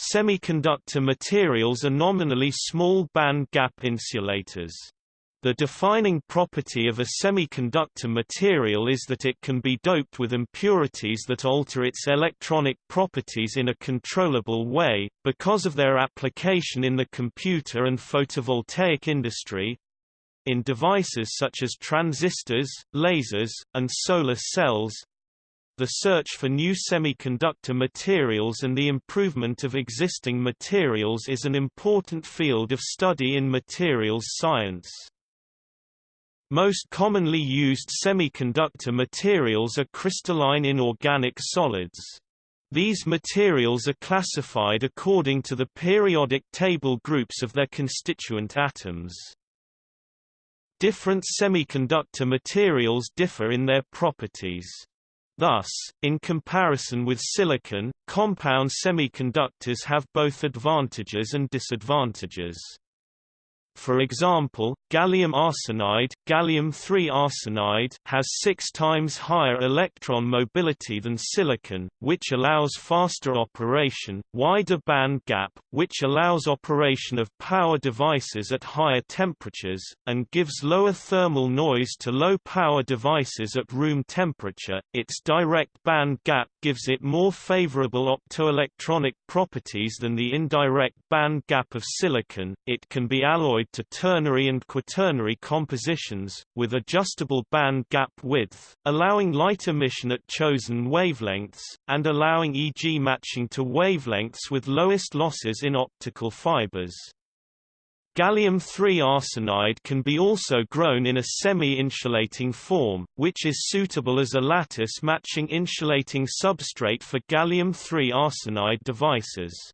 Semiconductor materials are nominally small band gap insulators. The defining property of a semiconductor material is that it can be doped with impurities that alter its electronic properties in a controllable way, because of their application in the computer and photovoltaic industry, in devices such as transistors, lasers, and solar cells, the search for new semiconductor materials and the improvement of existing materials is an important field of study in materials science. Most commonly used semiconductor materials are crystalline inorganic solids. These materials are classified according to the periodic table groups of their constituent atoms. Different semiconductor materials differ in their properties. Thus, in comparison with silicon, compound semiconductors have both advantages and disadvantages. For example, gallium arsenide, gallium-3 arsenide has six times higher electron mobility than silicon, which allows faster operation, wider band gap, which allows operation of power devices at higher temperatures, and gives lower thermal noise to low-power devices at room temperature. Its direct band gap gives it more favorable optoelectronic properties than the indirect band gap of silicon. It can be alloyed to ternary and quaternary compositions, with adjustable band gap width, allowing light emission at chosen wavelengths, and allowing EG matching to wavelengths with lowest losses in optical fibers. Gallium-3 arsenide can be also grown in a semi-insulating form, which is suitable as a lattice-matching insulating substrate for gallium-3 arsenide devices.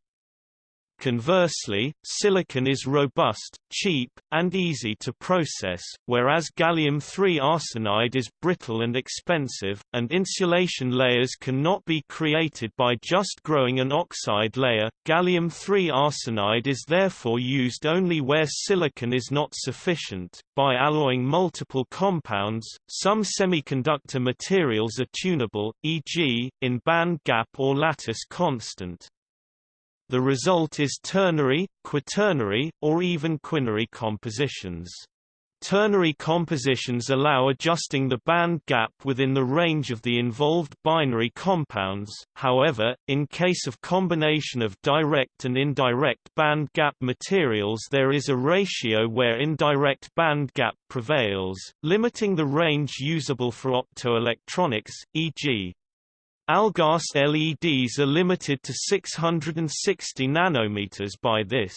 Conversely, silicon is robust, cheap, and easy to process, whereas gallium-3 arsenide is brittle and expensive, and insulation layers cannot be created by just growing an oxide layer. Gallium-3 arsenide is therefore used only where silicon is not sufficient. By alloying multiple compounds, some semiconductor materials are tunable, e.g., in band gap or lattice constant. The result is ternary, quaternary, or even quinary compositions. Ternary compositions allow adjusting the band gap within the range of the involved binary compounds, however, in case of combination of direct and indirect band gap materials there is a ratio where indirect band gap prevails, limiting the range usable for optoelectronics, e.g. AlGaAs LEDs are limited to 660 nanometers by this.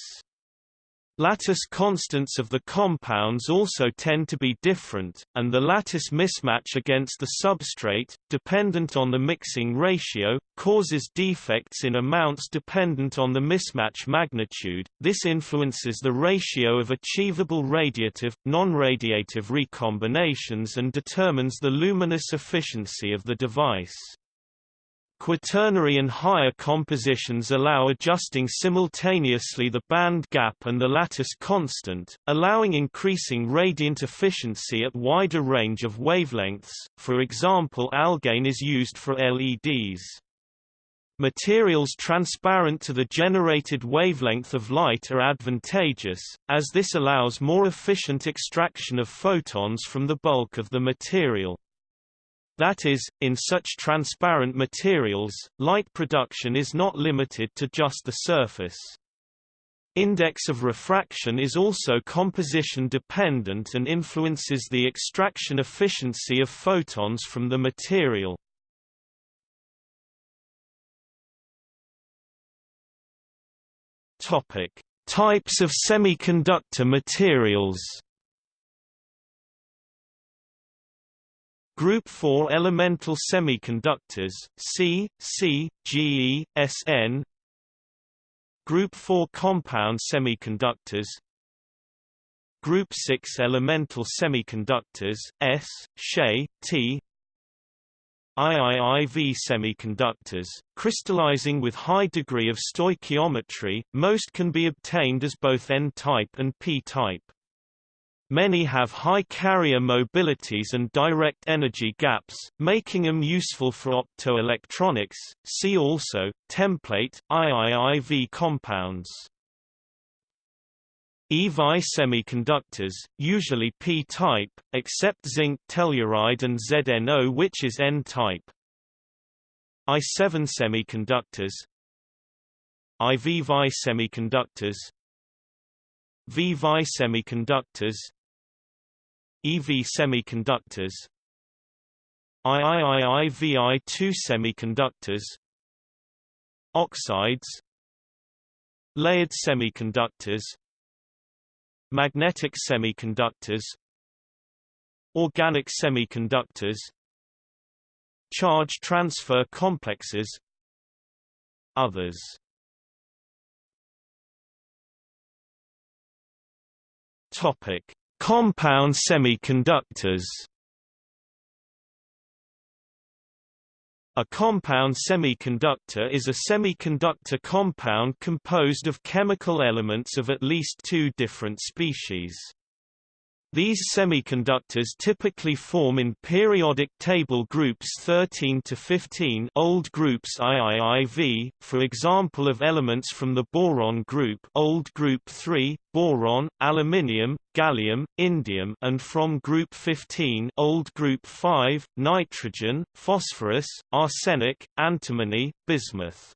Lattice constants of the compounds also tend to be different, and the lattice mismatch against the substrate, dependent on the mixing ratio, causes defects in amounts dependent on the mismatch magnitude. This influences the ratio of achievable radiative, non-radiative recombinations and determines the luminous efficiency of the device. Quaternary and higher compositions allow adjusting simultaneously the band gap and the lattice constant, allowing increasing radiant efficiency at wider range of wavelengths, for example AlGaN is used for LEDs. Materials transparent to the generated wavelength of light are advantageous, as this allows more efficient extraction of photons from the bulk of the material. That is, in such transparent materials, light production is not limited to just the surface. Index of refraction is also composition dependent and influences the extraction efficiency of photons from the material. Topic: Types of semiconductor materials. Group 4 elemental semiconductors C, C, GE, SN Group 4 compound semiconductors. Group 6 elemental semiconductors S, SHE, T. IIIV semiconductors, crystallizing with high degree of stoichiometry, most can be obtained as both N-type and P-type. Many have high carrier mobilities and direct energy gaps, making them useful for optoelectronics. See also template IIIV compounds. EVI semiconductors, usually p-type, except zinc telluride and ZNO which is n-type. I7 semiconductors IVVI semiconductors VVI semiconductors EV semiconductors. IIIIVI2 semiconductors. Oxides. Layered semiconductors. Magnetic semiconductors. Organic semiconductors. Charge transfer complexes. Others. Topic Compound semiconductors A compound semiconductor is a semiconductor compound composed of chemical elements of at least two different species. These semiconductors typically form in periodic table groups 13 to 15 old groups IIIV, for example of elements from the boron group old group 3, boron, aluminium, gallium, indium and from group 15 old group 5, nitrogen, phosphorus, arsenic, antimony, bismuth.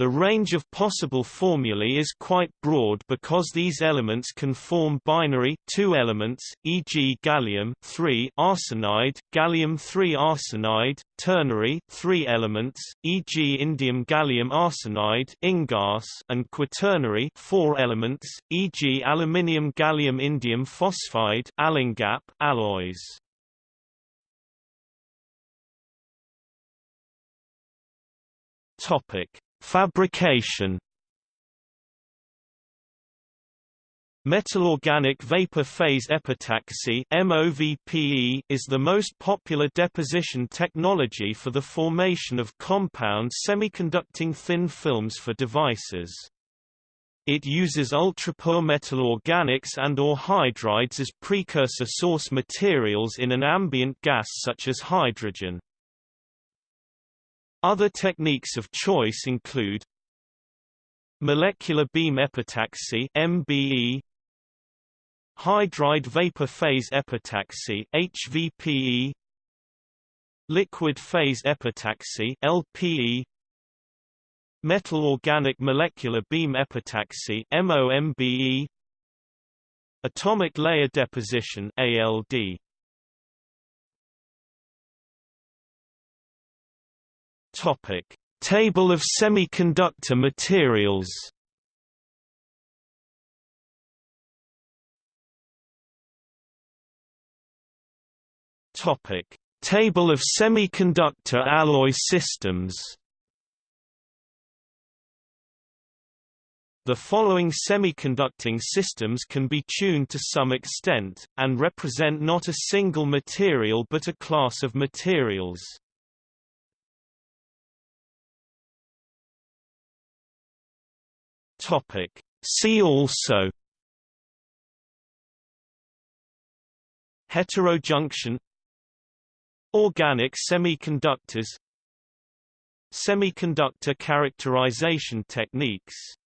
The range of possible formulae is quite broad because these elements can form binary two elements, e.g. gallium 3 arsenide, gallium 3 arsenide, ternary three elements, e.g. indium gallium arsenide InGaAs, and quaternary four elements, e.g. aluminium gallium indium phosphide AlInGaP alloys. Topic Fabrication Metal-organic vapor phase epitaxy MOVPE is the most popular deposition technology for the formation of compound semiconducting thin films for devices. It uses ultrapure metal organics and or hydrides as precursor source materials in an ambient gas such as hydrogen. Other techniques of choice include molecular beam epitaxy (MBE), hydride vapor phase epitaxy (HVPE), liquid phase epitaxy (LPE), metal organic molecular beam epitaxy (MOMBE), atomic layer deposition (ALD). Topic: Table of semiconductor materials. Topic: Table of semiconductor alloy systems. The following semiconducting systems can be tuned to some extent, and represent not a single material but a class of materials. Topic. See also Heterojunction Organic semiconductors Semiconductor characterization techniques